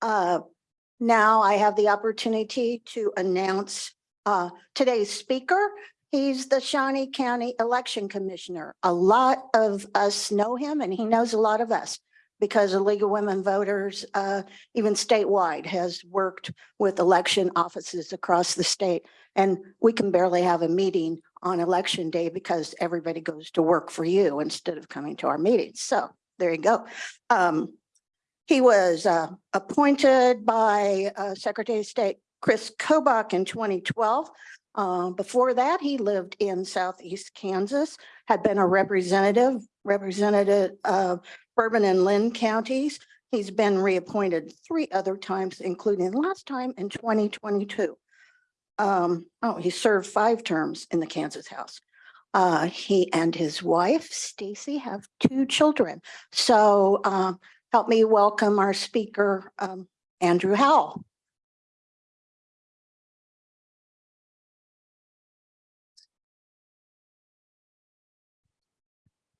Uh, Now I have the opportunity to announce uh, today's speaker. He's the Shawnee County Election Commissioner. A lot of us know him and he knows a lot of us because the League of Women Voters, uh, even statewide, has worked with election offices across the state. And we can barely have a meeting on election day because everybody goes to work for you instead of coming to our meetings. So there you go. Um, he was uh, appointed by uh, Secretary of State Chris Kobach in 2012. Uh, Before that, he lived in southeast Kansas, had been a representative, representative of Bourbon and Linn counties. He's been reappointed three other times, including last time in 2022. Um, Oh, he served five terms in the Kansas House. Uh, He and his wife, Stacy, have two children. So uh, help me welcome our speaker, um, Andrew Howell.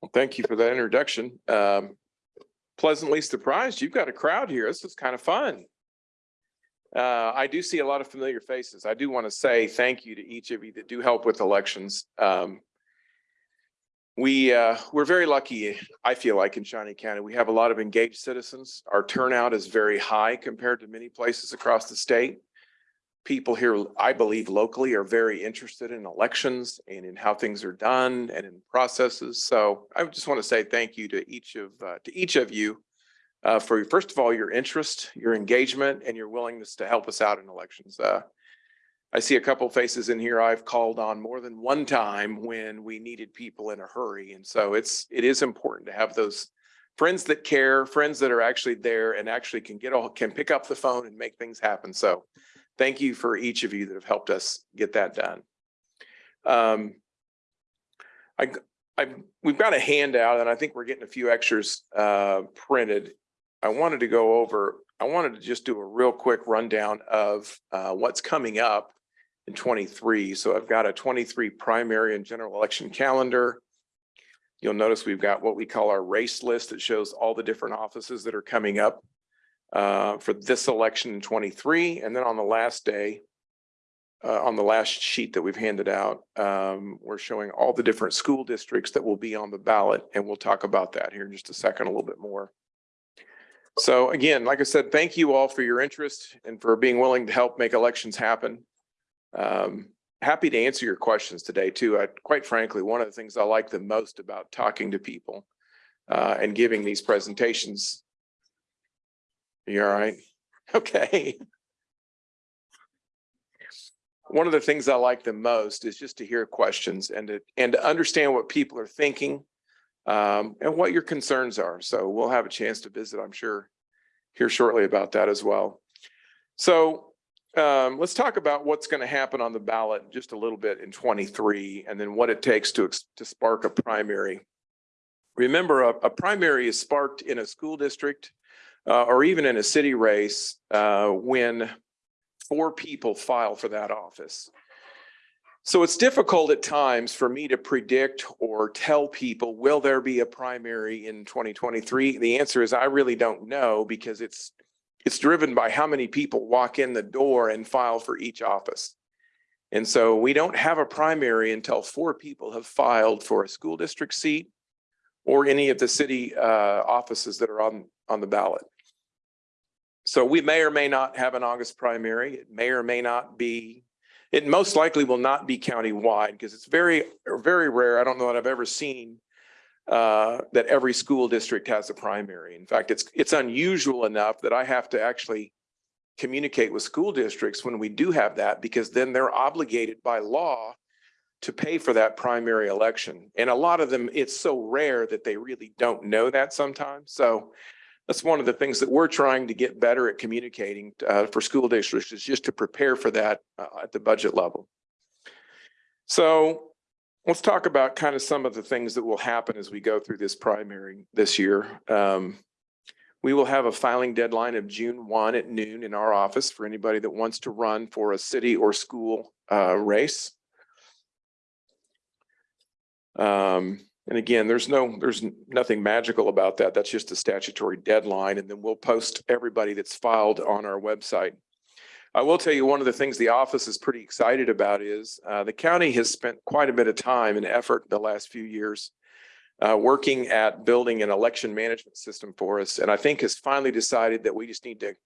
Well, thank you for that introduction. Um, pleasantly surprised. You've got a crowd here. This is kind of fun. Uh, I do see a lot of familiar faces. I do want to say thank you to each of you that do help with elections. Um, we, uh, we're very lucky, I feel like in Shawnee County, we have a lot of engaged citizens. Our turnout is very high compared to many places across the state. People here, I believe locally are very interested in elections and in how things are done and in processes. So I just want to say thank you to each of, uh, to each of you uh, for, first of all, your interest, your engagement, and your willingness to help us out in elections. I see a couple faces in here I've called on more than one time when we needed people in a hurry. And so it's, it is important to have those friends that care, friends that are actually there and actually can get all, can pick up the phone and make things happen. So thank you for each of you that have helped us get that done. Um, I, I, we've got a handout and I think we're getting a few extras, uh, printed. I wanted to go over, I wanted to just do a real quick rundown of, uh, what's coming up in twenty-three. So I've got a twenty-three primary and general election calendar. You'll notice we've got what we call our race list that shows all the different offices that are coming up uh, for this election in twenty-three. And then on the last day, uh, on the last sheet that we've handed out, um, we're showing all the different school districts that will be on the ballot. And we'll talk about that here in just a second, a little bit more. So again, like I said, thank you all for your interest and for being willing to help make elections happen. Um, happy to answer your questions today too. I, quite frankly, one of the things I like the most about talking to people uh, and giving these presentations. You all right? Okay. One of the things I like the most is just to hear questions and to, and to understand what people are thinking um, and what your concerns are. So we'll have a chance to visit, I'm sure, here shortly about that as well. So um, let's talk about what's going to happen on the ballot just a little bit in twenty-three and then what it takes to, to spark a primary. Remember, a, a primary is sparked in a school district uh, or even in a city race uh, when four people file for that office. So it's difficult at times for me to predict or tell people, will there be a primary in twenty twenty-three? The answer is I really don't know because it's it's driven by how many people walk in the door and file for each office. And so we don't have a primary until four people have filed for a school district seat or any of the city uh, offices that are on, on the ballot. So we may or may not have an August primary. It may or may not be, it most likely will not be countywide because it's very, very rare. I don't know that I've ever seen uh, that every school district has a primary. In fact, it's, it's unusual enough that I have to actually communicate with school districts when we do have that, because then they're obligated by law to pay for that primary election. And a lot of them, it's so rare that they really don't know that sometimes. So that's one of the things that we're trying to get better at communicating uh, for school districts is just to prepare for that uh, at the budget level. So let's talk about kind of some of the things that will happen as we go through this primary this year. Um, we will have a filing deadline of June one at noon in our office for anybody that wants to run for a city or school uh, race. Um, And again, there's no, there's nothing magical about that. That's just a statutory deadline. And then we'll post everybody that's filed on our website. I will tell you, one of the things the office is pretty excited about is uh, the county has spent quite a bit of time and effort the last few years uh, working at building an election management system for us. And I think has finally decided that we just need to,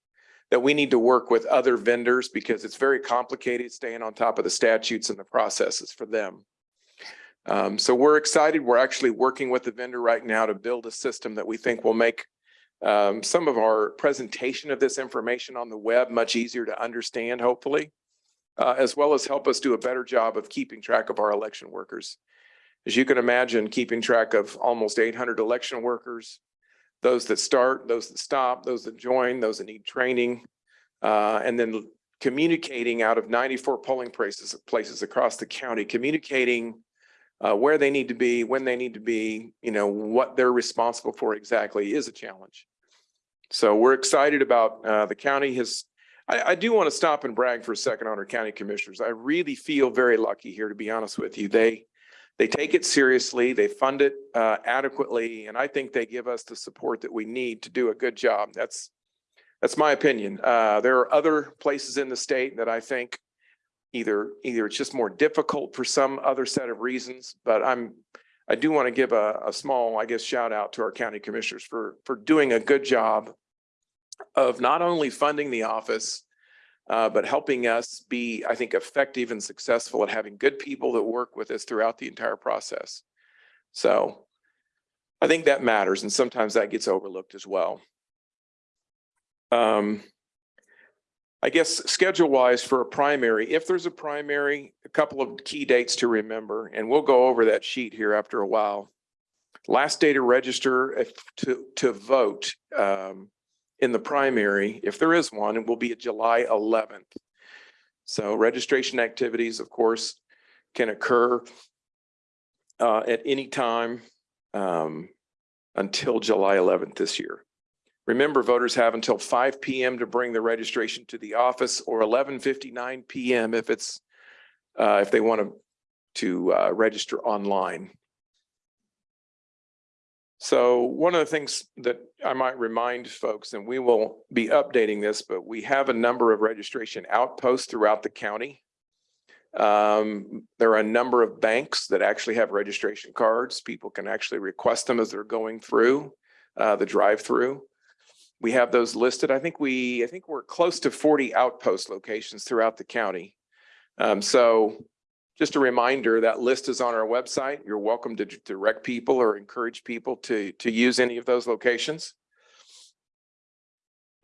that we need to work with other vendors because it's very complicated staying on top of the statutes and the processes for them. Um, so we're excited. We're actually working with the vendor right now to build a system that we think will make um, some of our presentation of this information on the web much easier to understand, hopefully, uh, as well as help us do a better job of keeping track of our election workers. As you can imagine, keeping track of almost eight hundred election workers, those that start, those that stop, those that join, those that need training, uh, and then communicating out of ninety-four polling places, places across the county, communicating uh, where they need to be, when they need to be, you know, what they're responsible for exactly is a challenge. So we're excited about, uh, the county has, I, I do want to stop and brag for a second on our county commissioners. I really feel very lucky here, to be honest with you. They, they take it seriously, they fund it, uh, adequately, and I think they give us the support that we need to do a good job. That's, that's my opinion. Uh, there are other places in the state that I think either, either it's just more difficult for some other set of reasons, but I'm, I do want to give a, a small, I guess, shout out to our county commissioners for, for doing a good job of not only funding the office, uh, but helping us be, I think, effective and successful at having good people that work with us throughout the entire process. So I think that matters, and sometimes that gets overlooked as well. Um, I guess schedule wise for a primary, if there's a primary, a couple of key dates to remember, and we'll go over that sheet here after a while. Last day to register if to, to vote um, in the primary, if there is one, it will be July eleventh. So registration activities, of course, can occur uh, at any time um, until July eleventh this year. Remember, voters have until five PM to bring the registration to the office or eleven fifty-nine PM if it's, uh, if they want to, to, uh, register online. So one of the things that I might remind folks, and we will be updating this, but we have a number of registration outposts throughout the county. Um, there are a number of banks that actually have registration cards. People can actually request them as they're going through, uh, the drive-through. We have those listed. I think we, I think we're close to forty outpost locations throughout the county. Um, so just a reminder, that list is on our website. You're welcome to direct people or encourage people to, to use any of those locations.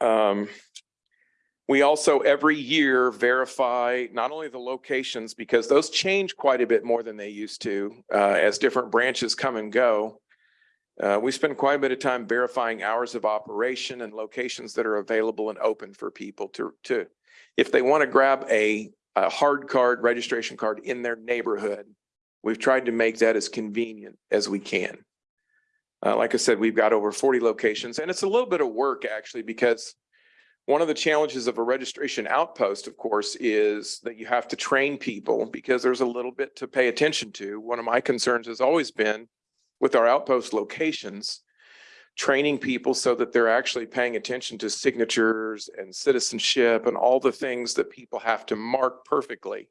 Um, we also every year verify not only the locations, because those change quite a bit more than they used to, uh, as different branches come and go. Uh, we spend quite a bit of time verifying hours of operation and locations that are available and open for people to, to, if they want to grab a, a hard card, registration card in their neighborhood, we've tried to make that as convenient as we can. Uh, like I said, we've got over forty locations and it's a little bit of work actually because one of the challenges of a registration outpost, of course, is that you have to train people because there's a little bit to pay attention to. One of my concerns has always been with our outpost locations, training people so that they're actually paying attention to signatures and citizenship and all the things that people have to mark perfectly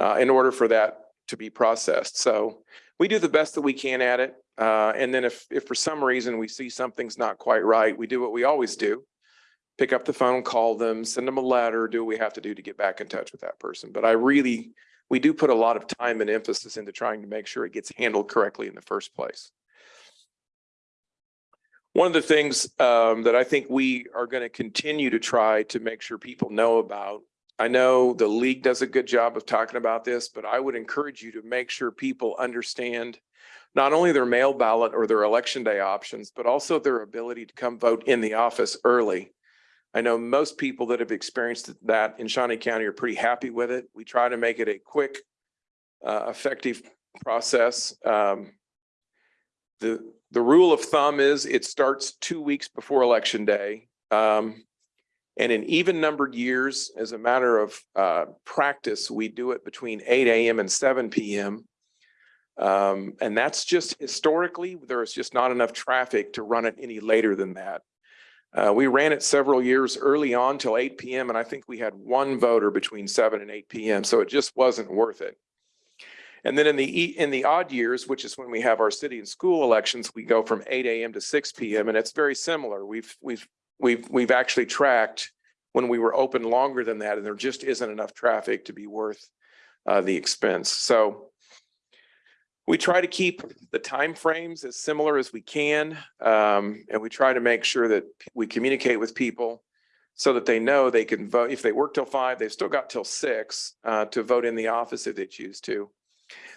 uh, in order for that to be processed. So we do the best that we can at it. Uh, and then if, if for some reason we see something's not quite right, we do what we always do. Pick up the phone, call them, send them a letter, do what we have to do to get back in touch with that person. But I really we do put a lot of time and emphasis into trying to make sure it gets handled correctly in the first place. One of the things um, that I think we are going to continue to try to make sure people know about, I know the league does a good job of talking about this, but I would encourage you to make sure people understand not only their mail ballot or their election day options, but also their ability to come vote in the office early. I know most people that have experienced that in Shawnee County are pretty happy with it. We try to make it a quick, uh, effective process. Um, the, the rule of thumb is it starts two weeks before election day. Um, and in even numbered years, as a matter of, uh, practice, we do it between eight AM and seven PM. Um, and that's just historically, there is just not enough traffic to run it any later than that. Uh, we ran it several years early on till eight PM and I think we had one voter between seven and eight PM, so it just wasn't worth it. And then in the, in the odd years, which is when we have our city and school elections, we go from eight AM to six PM and it's very similar. We've, we've, we've, we've actually tracked when we were open longer than that and there just isn't enough traffic to be worth uh, the expense. So we try to keep the time frames as similar as we can. Um, and we try to make sure that we communicate with people so that they know they can vote. If they work till five, they've still got till six uh, to vote in the office if they choose to.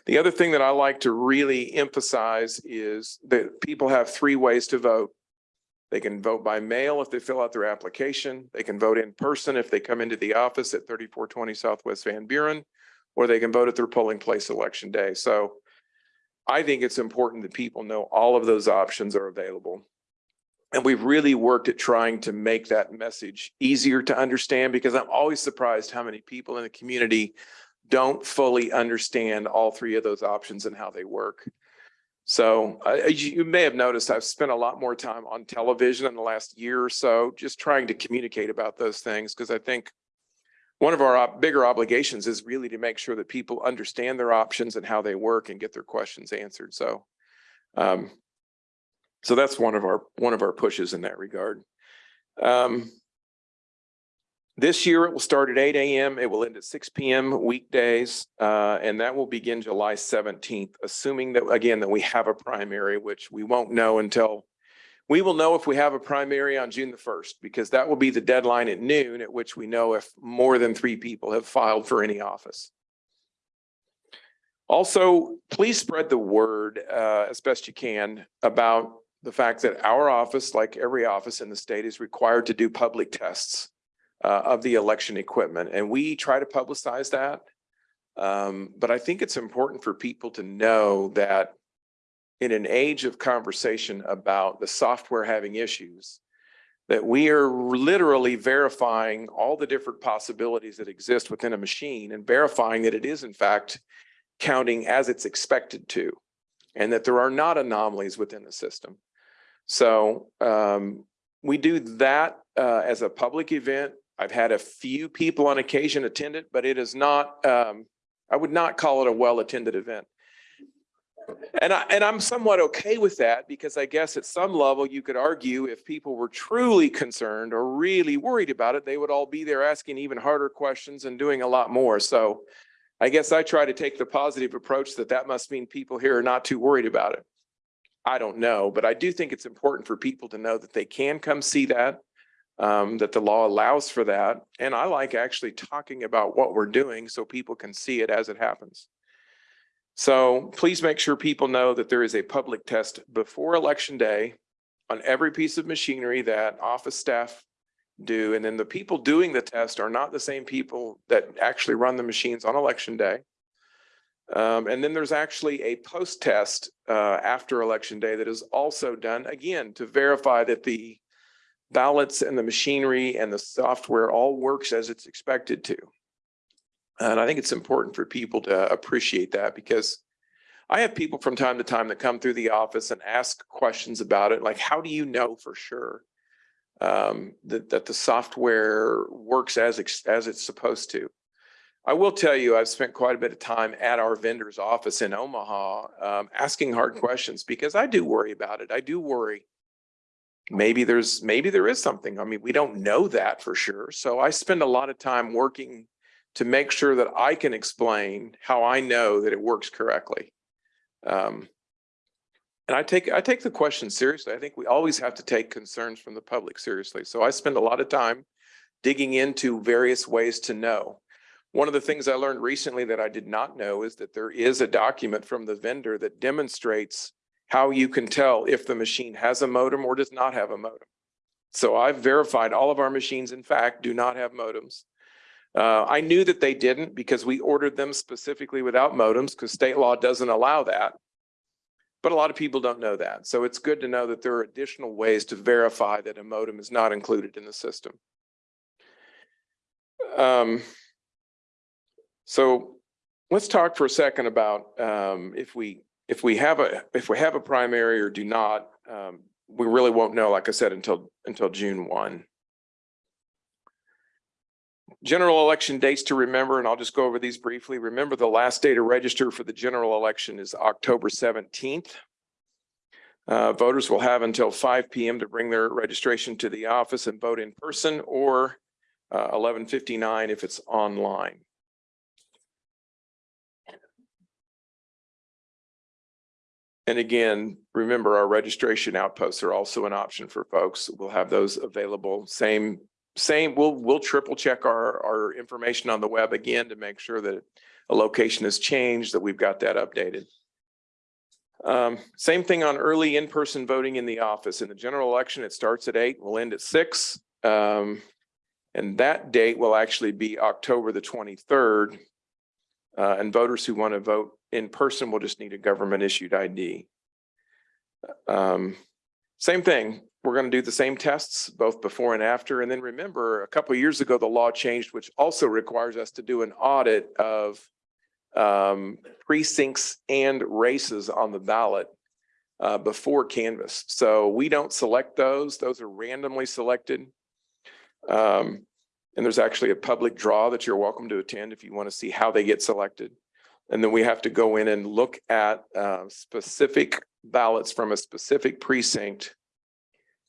The other thing that I like to really emphasize is that people have three ways to vote. They can vote by mail if they fill out their application. They can vote in person if they come into the office at thirty-four twenty Southwest Van Buren, or they can vote at their polling place election day. So I think it's important that people know all of those options are available. And we've really worked at trying to make that message easier to understand because I'm always surprised how many people in the community don't fully understand all three of those options and how they work. So uh, you may have noticed, I've spent a lot more time on television in the last year or so, just trying to communicate about those things because I think one of our ob- bigger obligations is really to make sure that people understand their options and how they work and get their questions answered. So, um, so that's one of our, one of our pushes in that regard. Um, this year it will start at eight AM. It will end at six PM weekdays, uh, and that will begin July seventeenth, assuming that, again, that we have a primary, which we won't know until we will know if we have a primary on June the first, because that will be the deadline at noon at which we know if more than three people have filed for any office. Also, please spread the word uh, as best you can about the fact that our office, like every office in the state, is required to do public tests uh, of the election equipment, and we try to publicize that. Um, But I think it's important for people to know that in an age of conversation about the software having issues, that we are literally verifying all the different possibilities that exist within a machine and verifying that it is in fact counting as it's expected to, and that there are not anomalies within the system. So um, we do that uh, as a public event. I've had a few people on occasion attend it, but it is not, um, I would not call it a well-attended event. And I, and I'm somewhat okay with that because I guess at some level you could argue if people were truly concerned or really worried about it, they would all be there asking even harder questions and doing a lot more. So I guess I try to take the positive approach that that must mean people here are not too worried about it. I don't know, but I do think it's important for people to know that they can come see that, um, that the law allows for that. And I like actually talking about what we're doing so people can see it as it happens. So please make sure people know that there is a public test before election day on every piece of machinery that office staff do. And then the people doing the test are not the same people that actually run the machines on election day. Um, and then there's actually a post-test uh, after election day that is also done, again, to verify that the ballots and the machinery and the software all works as it's expected to. And I think it's important for people to appreciate that because I have people from time to time that come through the office and ask questions about it, like, how do you know for sure um, that, that the software works as, as it's supposed to? I will tell you, I've spent quite a bit of time at our vendor's office in Omaha, um, asking hard questions because I do worry about it. I do worry. Maybe there's, maybe there is something. I mean, we don't know that for sure. So I spend a lot of time working to make sure that I can explain how I know that it works correctly. Um, and I take, I take the question seriously. I think we always have to take concerns from the public seriously. So I spend a lot of time digging into various ways to know. One of the things I learned recently that I did not know is that there is a document from the vendor that demonstrates how you can tell if the machine has a modem or does not have a modem. So I've verified all of our machines, in fact, do not have modems. Uh, I knew that they didn't because we ordered them specifically without modems because state law doesn't allow that. But a lot of people don't know that. So it's good to know that there are additional ways to verify that a modem is not included in the system. Um, so let's talk for a second about um, if we if we have a, if we have a primary or do not, um, we really won't know, like I said, until, until June one. General election dates to remember, and I'll just go over these briefly. Remember, the last day to register for the general election is October seventeenth. Uh, voters will have until five P M to bring their registration to the office and vote in person or uh, eleven fifty-nine if it's online. And again, remember our registration outposts are also an option for folks. We'll have those available. Same, same, we'll, we'll triple check our, our information on the web again to make sure that a location has changed, that we've got that updated. Um, same thing on early in-person voting in the office. In the general election, it starts at eight, will end at six. Um, and that date will actually be October the twenty-third. Uh, and voters who want to vote in person will just need a government issued ID. Um, same thing, we're going to do the same tests both before and after. And then remember, a couple years ago, the law changed, which also requires us to do an audit of um, precincts and races on the ballot uh, before canvass. So we don't select those. Those are randomly selected. Um, and there's actually a public draw that you're welcome to attend if you want to see how they get selected. And then we have to go in and look at uh, specific ballots from a specific precinct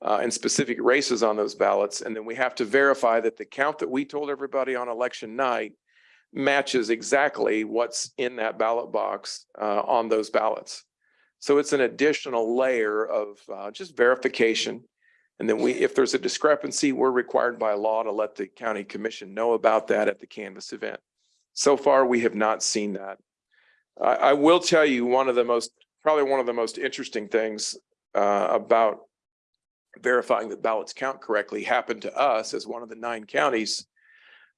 uh, and specific races on those ballots. And then we have to verify that the count that we told everybody on election night matches exactly what's in that ballot box uh, on those ballots. So it's an additional layer of uh, just verification. And then we, if there's a discrepancy, we're required by law to let the county commission know about that at the canvass event. So far, we have not seen that. I, I will tell you, one of the most, probably one of the most interesting things uh, about verifying that ballots count correctly happened to us as one of the nine counties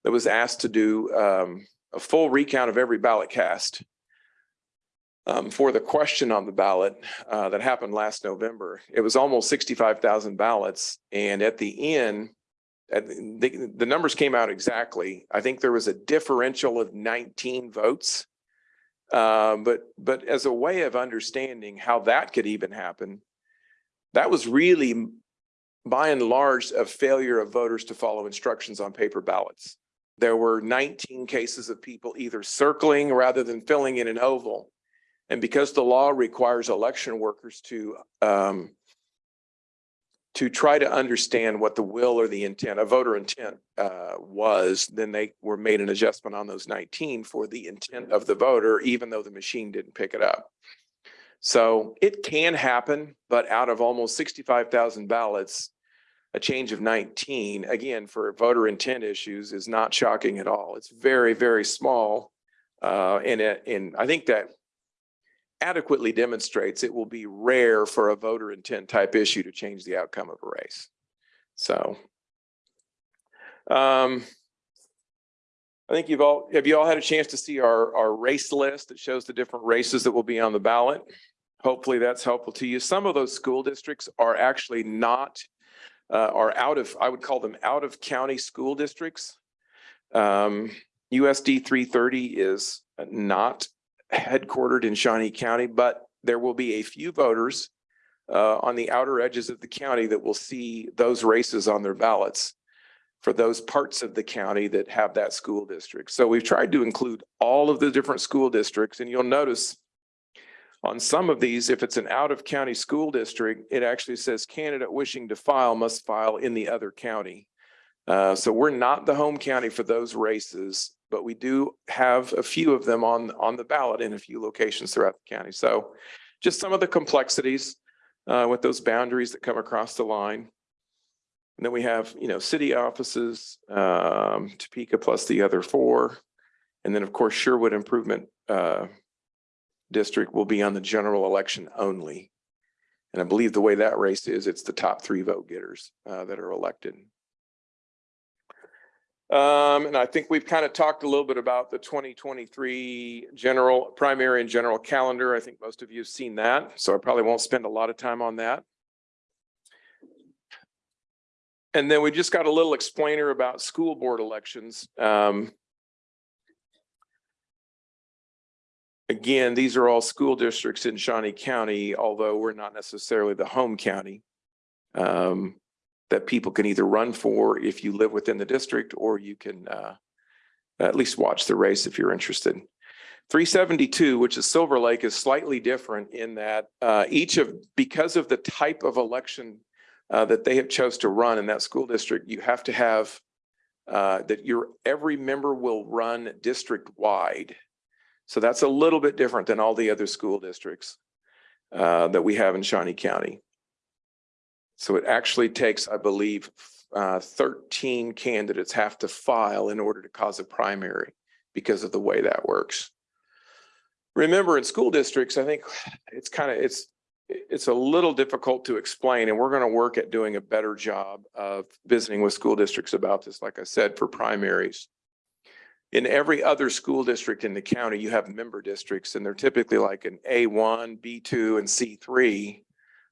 that was asked to do um, a full recount of every ballot cast um, for the question on the ballot uh, that happened last November. It was almost sixty-five thousand ballots, and at the end, at the, the- numbers came out exactly. I think there was a differential of nineteen votes. Um, but, but as a way of understanding how that could even happen, that was really by and large a failure of voters to follow instructions on paper ballots. There were nineteen cases of people either circling rather than filling in an oval. And because the law requires election workers to um to try to understand what the will or the intent, a voter intent uh was, then they were made an adjustment on those nineteen for the intent of the voter, even though the machine didn't pick it up. So it can happen, but out of almost sixty-five thousand ballots, a change of nineteen, again, for voter intent issues is not shocking at all. It's very, very small. Uh, and it, and I think that adequately demonstrates it will be rare for a voter intent type issue to change the outcome of a race. So. Um. I think you've all, have you all had a chance to see our, our race list that shows the different races that will be on the ballot? Hopefully that's helpful to you. Some of those school districts are actually not uh, are out of, I would call them out of county school districts. Um, USD three thirty is not headquartered in Shawnee County, but there will be a few voters uh, on the outer edges of the county that will see those races on their ballots for those parts of the county that have that school district. So we've tried to include all of the different school districts and you'll notice on some of these, if it's an out-of-county school district, it actually says candidate wishing to file must file in the other county. Uh, so we're not the home county for those races, but we do have a few of them on, on the ballot in a few locations throughout the county. So just some of the complexities uh, with those boundaries that come across the line. And then we have, you know, city offices, um, Topeka plus the other four. And then, of course, Sherwood Improvement, uh, district will be on the general election only. And I believe the way that race is, it's the top three vote getters uh, that are elected. Um, and I think we've kind of talked a little bit about the twenty twenty-three general, primary and general calendar. I think most of you have seen that, so I probably won't spend a lot of time on that. And then we just got a little explainer about school board elections. Um, Again, these are all school districts in Shawnee County, although we're not necessarily the home county. um, That people can either run for if you live within the district, or you can uh, at least watch the race if you're interested. Three seventy-two, which is Silver Lake, is slightly different in that uh, each of, because of the type of election uh, that they have chose to run in that school district, you have to have uh, that your, every member will run district-wide. So that's a little bit different than all the other school districts uh, that we have in Shawnee County. So it actually takes, I believe, uh, thirteen candidates have to file in order to cause a primary because of the way that works. Remember, in school districts, I think it's kind of, it's, it's a little difficult to explain, and we're going to work at doing a better job of visiting with school districts about this, like I said, for primaries. In every other school district in the county, you have member districts, and they're typically like an A one, B two, and C three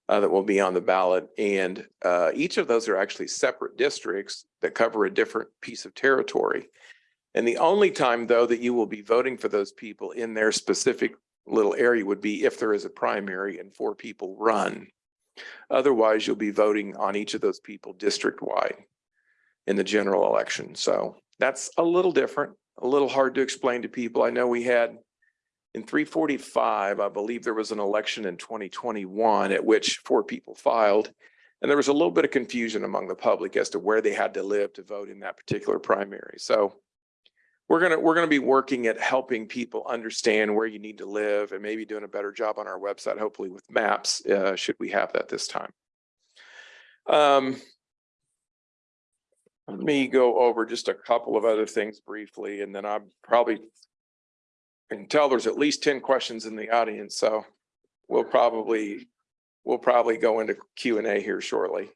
uh, that will be on the ballot. And uh, each of those are actually separate districts that cover a different piece of territory. And the only time, though, that you will be voting for those people in their specific little area would be if there is a primary and four people run. Otherwise, you'll be voting on each of those people district-wide in the general election. So that's a little different, a little hard to explain to people. I know we had in three forty-five, I believe there was an election in twenty twenty-one at which four people filed. And there was a little bit of confusion among the public as to where they had to live to vote in that particular primary. So we're gonna, we're gonna be working at helping people understand where you need to live and maybe doing a better job on our website, hopefully with maps, uh, should we have that this time. Um, let me go over just a couple of other things briefly, and then I'm probably Can tell there's at least ten questions in the audience, so we'll probably, we'll probably go into Q and A here shortly.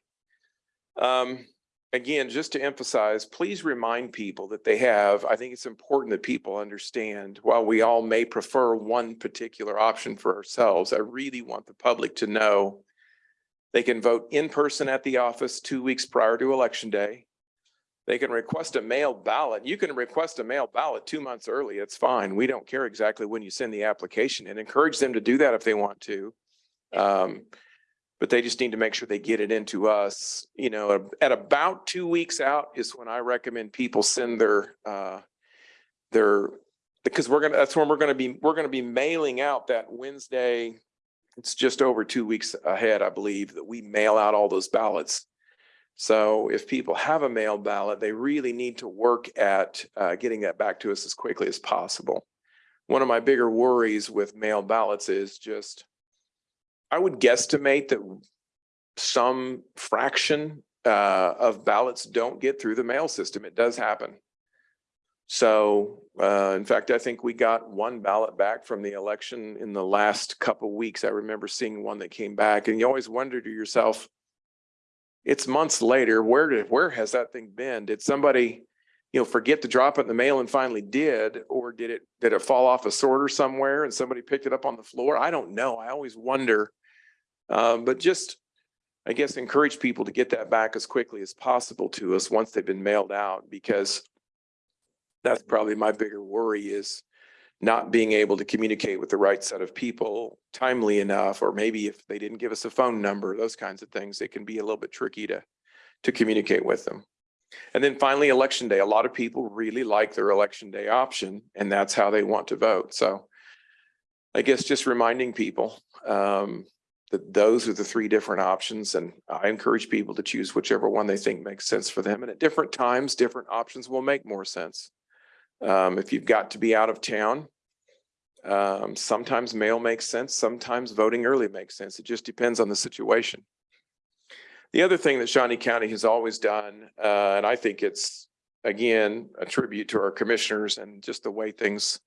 Um, again, just to emphasize, please remind people that they have, I think it's important that people understand, while we all may prefer one particular option for ourselves, I really want the public to know they can vote in person at the office two weeks prior to election day. They can request a mail ballot. You can request a mail ballot two months early. It's fine. We don't care exactly when you send the application and encourage them to do that if they want to. Um, but they just need to make sure they get it into us, you know, at about two weeks out is when I recommend people send their, uh, their, because we're gonna, that's when we're gonna be, we're gonna be mailing out that Wednesday. It's just over two weeks ahead, I believe, that we mail out all those ballots. So if people have a mail ballot, they really need to work at uh, getting that back to us as quickly as possible. One of my bigger worries with mail ballots is just, I would guesstimate that some fraction uh, of ballots don't get through the mail system. It does happen. So uh, in fact, I think we got one ballot back from the election in the last couple weeks. I remember seeing one that came back and you always wonder to yourself, it's months later, where did, where has that thing been? Did somebody, you know, forget to drop it in the mail and finally did? Or did it, did it fall off a sorter somewhere and somebody picked it up on the floor? I don't know. I always wonder. Um, but just, I guess, encourage people to get that back as quickly as possible to us once they've been mailed out, because that's probably my bigger worry is not being able to communicate with the right set of people timely enough, or maybe if they didn't give us a phone number, those kinds of things, it can be a little bit tricky to, to communicate with them. And then finally, election day. A lot of people really like their election day option, and that's how they want to vote. So I guess just reminding people um, that those are the three different options, and I encourage people to choose whichever one they think makes sense for them. And at different times, different options will make more sense. Um, if you've got to be out of town, um, sometimes mail makes sense, sometimes voting early makes sense. It just depends on the situation. The other thing that Shawnee County has always done, uh, and I think it's, again, a tribute to our commissioners and just the way things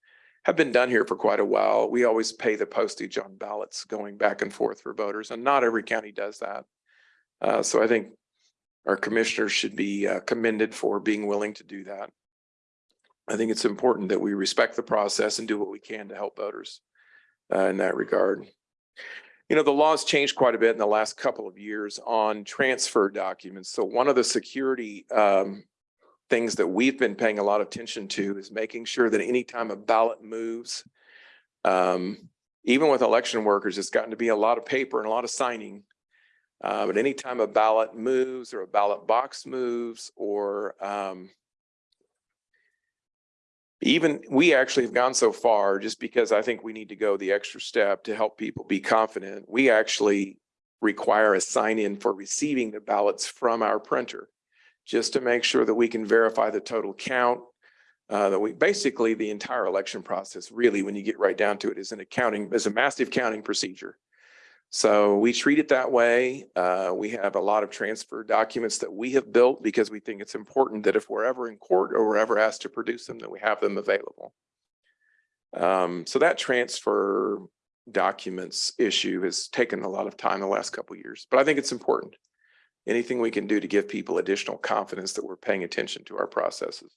have been done here for quite a while. We always pay the postage on ballots going back and forth for voters, and not every county does that. Uh, so I think our commissioners should be uh, commended for being willing to do that. I think it's important that we respect the process and do what we can to help voters uh, in that regard. You know, the laws changed quite a bit in the last couple of years on transfer documents. So one of the security um, things that we've been paying a lot of attention to is making sure that anytime a ballot moves, Um, even with election workers, it's gotten to be a lot of paper and a lot of signing. Uh, but anytime a ballot moves or a ballot box moves or, um, even, we actually have gone so far just because I think we need to go the extra step to help people be confident. We actually require a sign in for receiving the ballots from our printer, just to make sure that we can verify the total count. Uh, that we, basically, the entire election process, really, when you get right down to it, is an accounting, is a massive counting procedure. So we treat it that way. Uh, we have a lot of transfer documents that we have built because we think it's important that if we're ever in court or we're ever asked to produce them, that we have them available. Um, so that transfer documents issue has taken a lot of time the last couple years, but I think it's important. Anything we can do to give people additional confidence that we're paying attention to our processes.